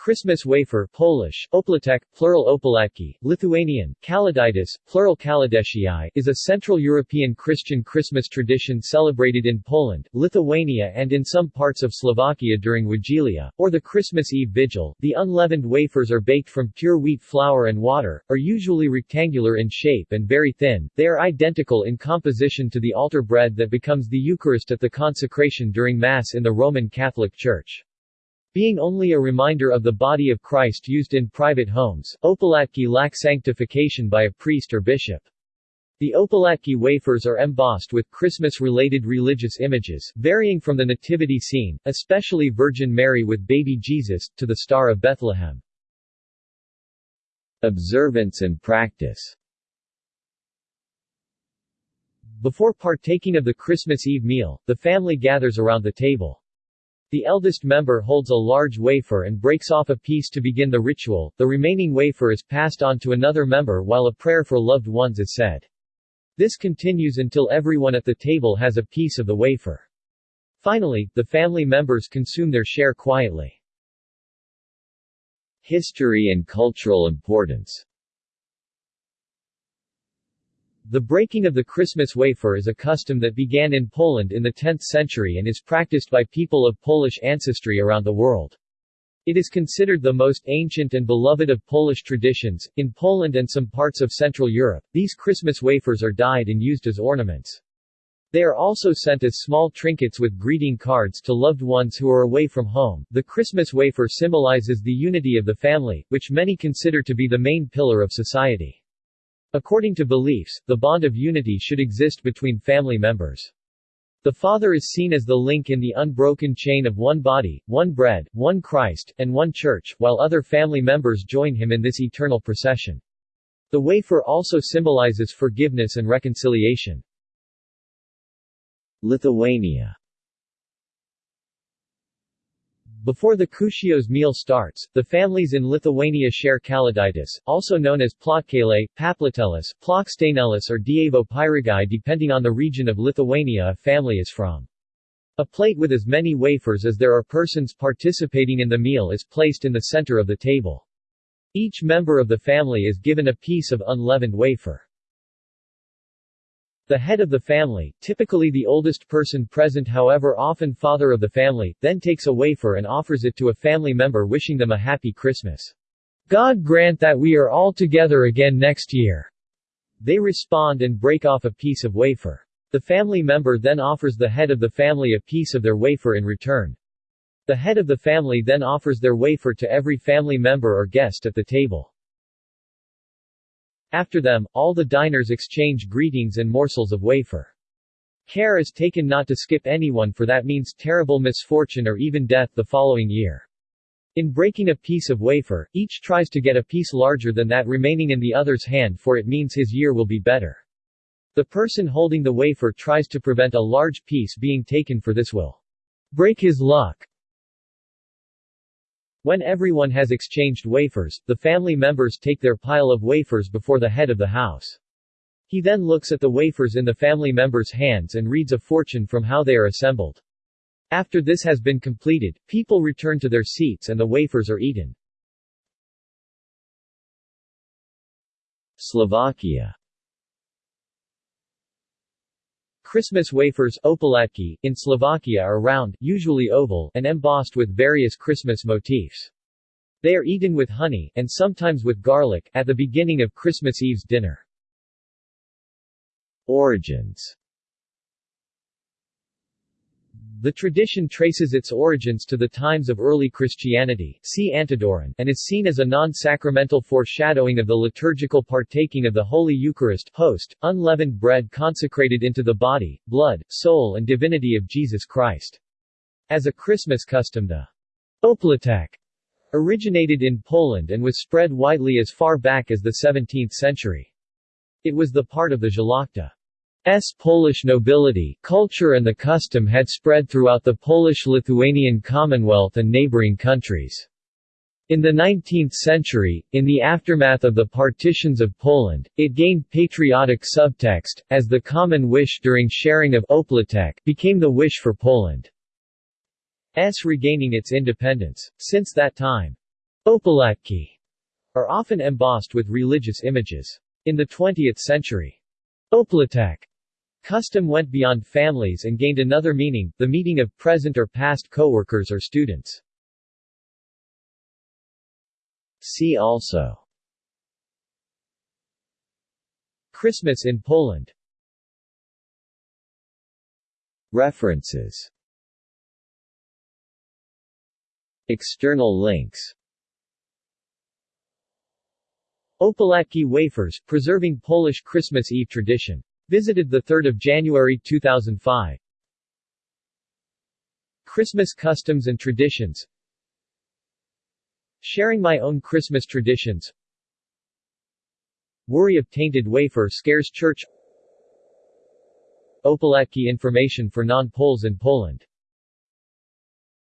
Christmas wafer Polish, Opłatek, plural Opłatki, Lithuanian, Kalėdaitis, plural Kalėdaičiai, is a Central European Christian Christmas tradition celebrated in Poland, Lithuania and in some parts of Slovakia during Wigilia, or the Christmas Eve Vigil. The unleavened wafers are baked from pure wheat flour and water, are usually rectangular in shape and very thin, they are identical in composition to the altar bread that becomes the Eucharist at the consecration during Mass in the Roman Catholic Church. Being only a reminder of the body of Christ used in private homes, Opłatki lack sanctification by a priest or bishop. The Opłatki wafers are embossed with Christmas-related religious images, varying from the nativity scene, especially Virgin Mary with baby Jesus, to the Star of Bethlehem. Observance and practice Before partaking of the Christmas Eve meal, the family gathers around the table. The eldest member holds a large wafer and breaks off a piece to begin the ritual, the remaining wafer is passed on to another member while a prayer for loved ones is said. This continues until everyone at the table has a piece of the wafer. Finally, the family members consume their share quietly. History and cultural importance the breaking of the Christmas wafer is a custom that began in Poland in the 10th century and is practiced by people of Polish ancestry around the world. It is considered the most ancient and beloved of Polish traditions. In Poland and some parts of Central Europe, these Christmas wafers are dyed and used as ornaments. They are also sent as small trinkets with greeting cards to loved ones who are away from home. The Christmas wafer symbolizes the unity of the family, which many consider to be the main pillar of society. According to beliefs, the bond of unity should exist between family members. The Father is seen as the link in the unbroken chain of one body, one bread, one Christ, and one Church, while other family members join him in this eternal procession. The wafer also symbolizes forgiveness and reconciliation. Lithuania before the Kūčios meal starts, the families in Lithuania share kalėdaitis, also known as plotkeliai, paplatelis, plokštainelis or dievo pyragai depending on the region of Lithuania a family is from. A plate with as many wafers as there are persons participating in the meal is placed in the center of the table. Each member of the family is given a piece of unleavened wafer. The head of the family, typically the oldest person present however often father of the family, then takes a wafer and offers it to a family member wishing them a happy Christmas. God grant that we are all together again next year. They respond and break off a piece of wafer. The family member then offers the head of the family a piece of their wafer in return. The head of the family then offers their wafer to every family member or guest at the table. After them, all the diners exchange greetings and morsels of wafer. Care is taken not to skip anyone for that means terrible misfortune or even death the following year. In breaking a piece of wafer, each tries to get a piece larger than that remaining in the other's hand for it means his year will be better. The person holding the wafer tries to prevent a large piece being taken for this will break his luck. When everyone has exchanged wafers, the family members take their pile of wafers before the head of the house. He then looks at the wafers in the family members' hands and reads a fortune from how they are assembled. After this has been completed, people return to their seats and the wafers are eaten. Slovakia Christmas wafers opłatki, in Slovakia are round, usually oval, and embossed with various Christmas motifs. They are eaten with honey, and sometimes with garlic, at the beginning of Christmas Eve's dinner. Origins the tradition traces its origins to the times of early Christianity see Antidoron, and is seen as a non-sacramental foreshadowing of the liturgical partaking of the Holy Eucharist host, unleavened bread consecrated into the body, blood, soul and divinity of Jesus Christ. As a Christmas custom the Opłatek originated in Poland and was spread widely as far back as the 17th century. It was the part of the Szlachta S. Polish nobility, culture and the custom had spread throughout the Polish-Lithuanian Commonwealth and neighboring countries. In the 19th century, in the aftermath of the partitions of Poland, it gained patriotic subtext, as the common wish during sharing of Opłatek became the wish for Poland's regaining its independence. Since that time, Opłatki are often embossed with religious images. In the 20th century, Oplatek custom went beyond families and gained another meaning, the meeting of present or past co-workers or students. See also Christmas in Poland References External links Opłatki wafers, preserving Polish Christmas Eve tradition. Visited 3 January 2005 Christmas customs and traditions. Sharing my own Christmas traditions. Worry of tainted wafer scares church. Opłatki information for non-Poles in Poland